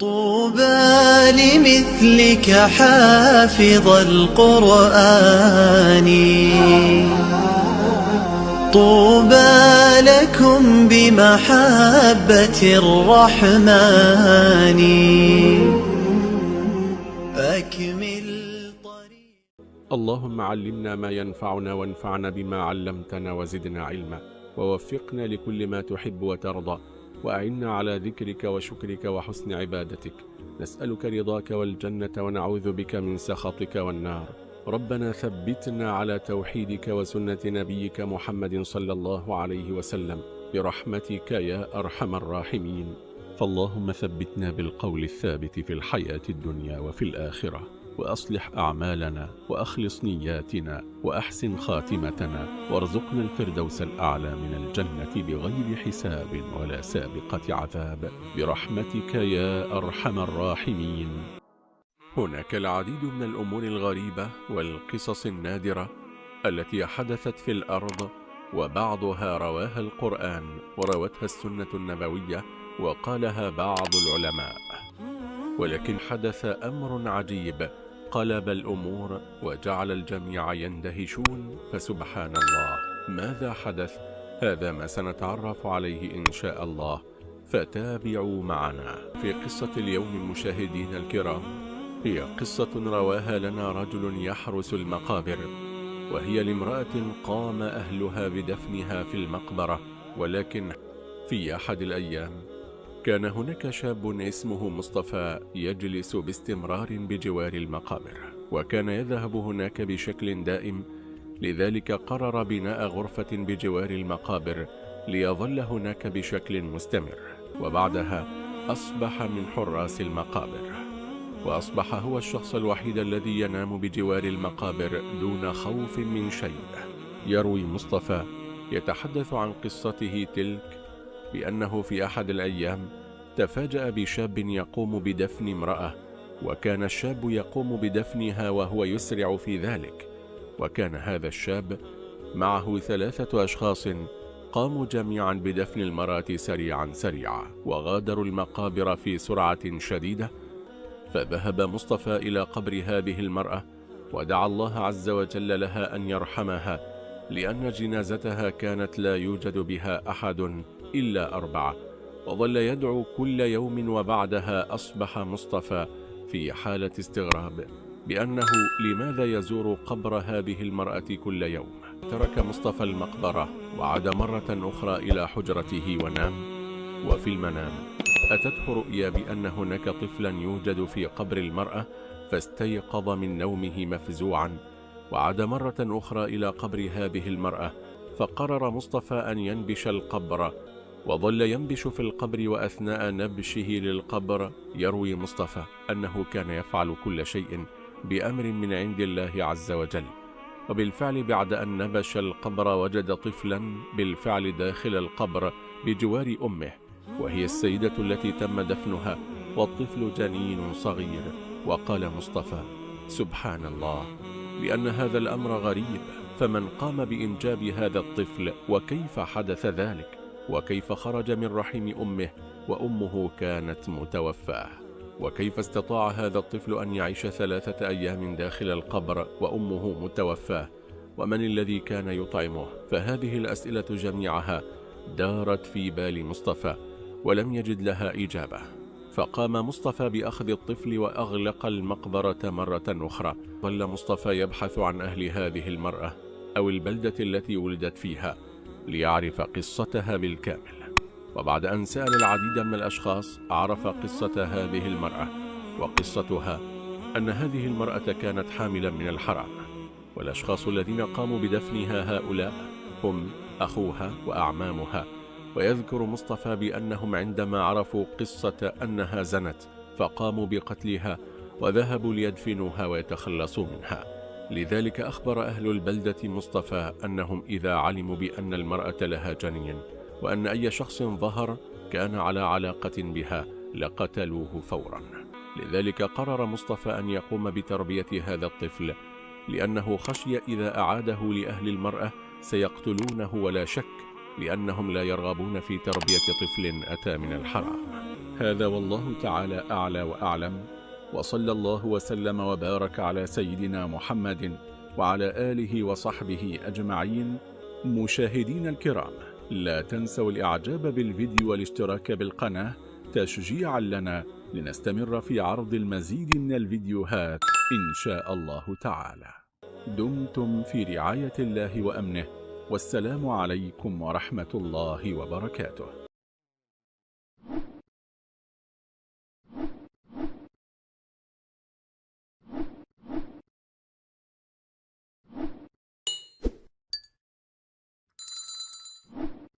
طوبى لمثلك حافظ القرآن. طوبى لكم بمحبة الرحمن. أكمل طريق. اللهم علمنا ما ينفعنا وانفعنا بما علمتنا وزدنا علما. ووفقنا لكل ما تحب وترضى. وأعنا على ذكرك وشكرك وحسن عبادتك. نسألك رضاك والجنة ونعوذ بك من سخطك والنار. ربنا ثبتنا على توحيدك وسنة نبيك محمد صلى الله عليه وسلم. برحمتك يا أرحم الراحمين. فاللهم ثبتنا بالقول الثابت في الحياة الدنيا وفي الآخرة. وأصلح أعمالنا وأخلص نياتنا وأحسن خاتمتنا وارزقنا الفردوس الأعلى من الجنة بغير حساب ولا سابقة عذاب. برحمتك يا أرحم الراحمين. هناك العديد من الأمور الغريبة والقصص النادرة التي حدثت في الأرض وبعضها رواها القرآن وروتها السنة النبوية وقالها بعض العلماء. ولكن حدث أمر عجيب قلب الأمور وجعل الجميع يندهشون فسبحان الله. ماذا حدث؟ هذا ما سنتعرف عليه إن شاء الله. فتابعوا معنا. في قصة اليوم المشاهدين الكرام هي قصة رواها لنا رجل يحرس المقابر وهي لامرأة قام أهلها بدفنها في المقبرة ولكن في أحد الأيام كان هناك شاب اسمه مصطفى يجلس باستمرار بجوار المقابر وكان يذهب هناك بشكل دائم. لذلك قرر بناء غرفة بجوار المقابر ليظل هناك بشكل مستمر. وبعدها أصبح من حراس المقابر. وأصبح هو الشخص الوحيد الذي ينام بجوار المقابر دون خوف من شيء. يروي مصطفى يتحدث عن قصته تلك بأنه في أحد الأيام تفاجأ بشاب يقوم بدفن امرأة وكان الشاب يقوم بدفنها وهو يسرع في ذلك. وكان هذا الشاب معه ثلاثة أشخاص قاموا جميعا بدفن المرأة سريعا سريعا وغادروا المقابر في سرعة شديدة. فذهب مصطفى إلى قبر هذه المرأة ودعا الله عز وجل لها أن يرحمها لأن جنازتها كانت لا يوجد بها أحد. إلا أربعة وظل يدعو كل يوم وبعدها أصبح مصطفى في حالة استغراب بأنه لماذا يزور قبر هذه المرأة كل يوم؟ ترك مصطفى المقبرة وعاد مرة أخرى إلى حجرته ونام وفي المنام أتته رؤيا بأن هناك طفلا يوجد في قبر المرأة فاستيقظ من نومه مفزوعا وعاد مرة أخرى إلى قبر هذه المرأة فقرر مصطفى أن ينبش القبر وظل ينبش في القبر وأثناء نبشه للقبر. يروي مصطفى أنه كان يفعل كل شيء بأمر من عند الله عز وجل. وبالفعل بعد أن نبش القبر وجد طفلا بالفعل داخل القبر بجوار أمه وهي السيدة التي تم دفنها والطفل جنين صغير. وقال مصطفى سبحان الله لأن هذا الأمر غريب فمن قام بإنجاب هذا الطفل وكيف حدث ذلك؟ وكيف خرج من رحم أمه وأمه كانت متوفاة. وكيف استطاع هذا الطفل أن يعيش ثلاثة أيام داخل القبر وأمه متوفاة؟ ومن الذي كان يطعمه؟ فهذه الأسئلة جميعها دارت في بال مصطفى ولم يجد لها إجابة. فقام مصطفى بأخذ الطفل وأغلق المقبرة مرة أخرى. ظل مصطفى يبحث عن أهل هذه المرأة أو البلدة التي ولدت فيها. ليعرف قصتها بالكامل. وبعد أن سأل العديد من الأشخاص عرف قصة هذه المرأة وقصتها أن هذه المرأة كانت حاملا من الحرام. والأشخاص الذين قاموا بدفنها هؤلاء هم أخوها وأعمامها. ويذكر مصطفى بأنهم عندما عرفوا قصة أنها زنت فقاموا بقتلها وذهبوا ليدفنوها ويتخلصوا منها. لذلك أخبر أهل البلدة مصطفى أنهم إذا علموا بأن المرأة لها جنين وأن أي شخص ظهر كان على علاقة بها لقتلوه فورا. لذلك قرر مصطفى أن يقوم بتربية هذا الطفل لأنه خشي إذا أعاده لأهل المرأة سيقتلونه ولا شك لأنهم لا يرغبون في تربية طفل أتى من الحرام. هذا والله تعالى أعلى وأعلم. وصلى الله وسلم وبارك على سيدنا محمد وعلى آله وصحبه أجمعين. مشاهدين الكرام لا تنسوا الإعجاب بالفيديو والاشتراك بالقناة تشجيعا لنا لنستمر في عرض المزيد من الفيديوهات إن شاء الله تعالى. دمتم في رعاية الله وأمنه والسلام عليكم ورحمة الله وبركاته.